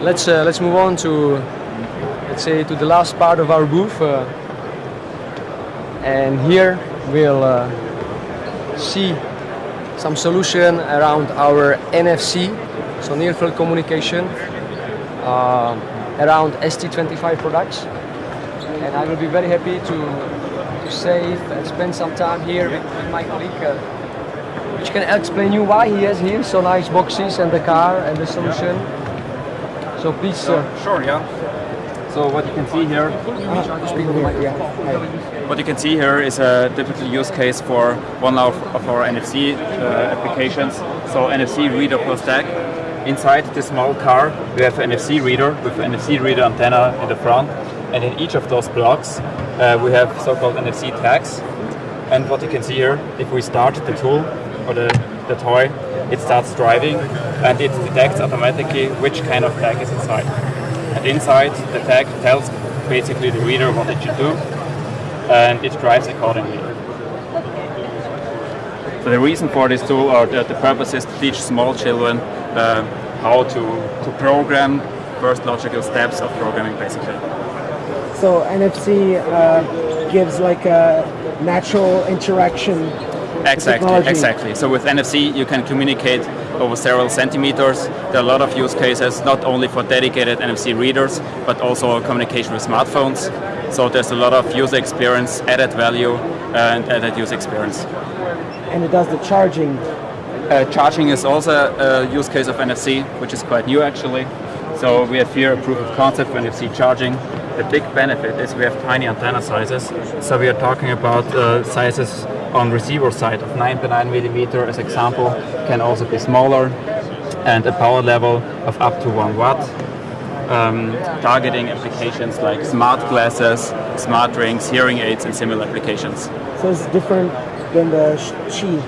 let's uh, let's move on to let's say to the last part of our booth, uh, and here we'll uh, see some solution around our NFC, so near field communication, uh, around ST25 products, and I will be very happy to to save and spend some time here with, with my colleague. Uh, which can explain you why he has here so nice boxes and the car and the solution. So please. Uh, Sure, yeah. So what you can see here, speak with the mic, yeah. Hi. what you can see here is a typical use case for one of, of our NFC uh, applications. So NFC reader plus tag. Inside this small car, we have an NFC reader with an NFC reader antenna in the front, and in each of those blocks, uh, we have so-called NFC tags. And what you can see here, if we start the tool or the, the toy, it starts driving and it detects automatically which kind of tag is inside. And inside, the tag tells basically the reader what it should do, and it drives accordingly. So the reason for this tool, or the, the purpose is to teach small children uh, how to, to program first logical steps of programming, basically. So NFC uh, gives like a natural interaction. Exactly, exactly. So with NFC, you can communicate over several centimeters. There are a lot of use cases, not only for dedicated NFC readers, but also communication with smartphones. So there's a lot of user experience, added value, and added user experience. And it does the charging. Uh, charging is also a use case of NFC, which is quite new actually. So we have here a proof of concept for NFC charging. The big benefit is we have tiny antenna sizes. So we are talking about uh, sizes on receiver side of 9 by 9 millimeter as example, can also be smaller, and a power level of up to 1 watt. Um, targeting applications like smart glasses, smart rings, hearing aids, and similar applications. So it's different than the Qi.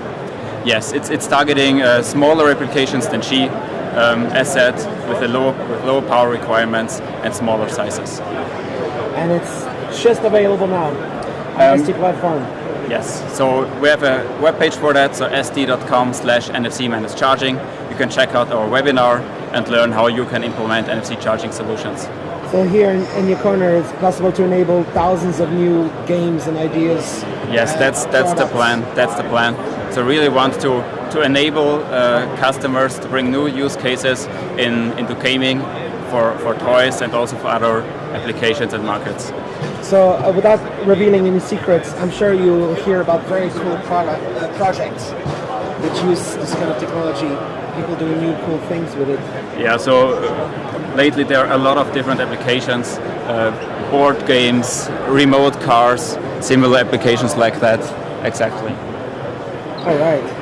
Yes, it's, it's targeting uh, smaller applications than Qi, um, as said, with, a low, with lower power requirements and smaller sizes. And it's just available now on Um, ST platform. Yes, so we have a webpage for that, so st.com slash NFC charging. You can check out our webinar and learn how you can implement NFC charging solutions. So here in, in your corner, it's possible to enable thousands of new games and ideas. Yes, that's that's the plan. That's the plan. So really want to to enable uh, customers to bring new use cases in into gaming for, for toys and also for other applications and markets. So uh, without revealing any secrets, I'm sure you'll hear about very cool product uh, projects which use this kind of technology. People doing new cool things with it. Yeah, so uh, lately there are a lot of different applications, uh, board games, remote cars, similar applications like that. Exactly. All right.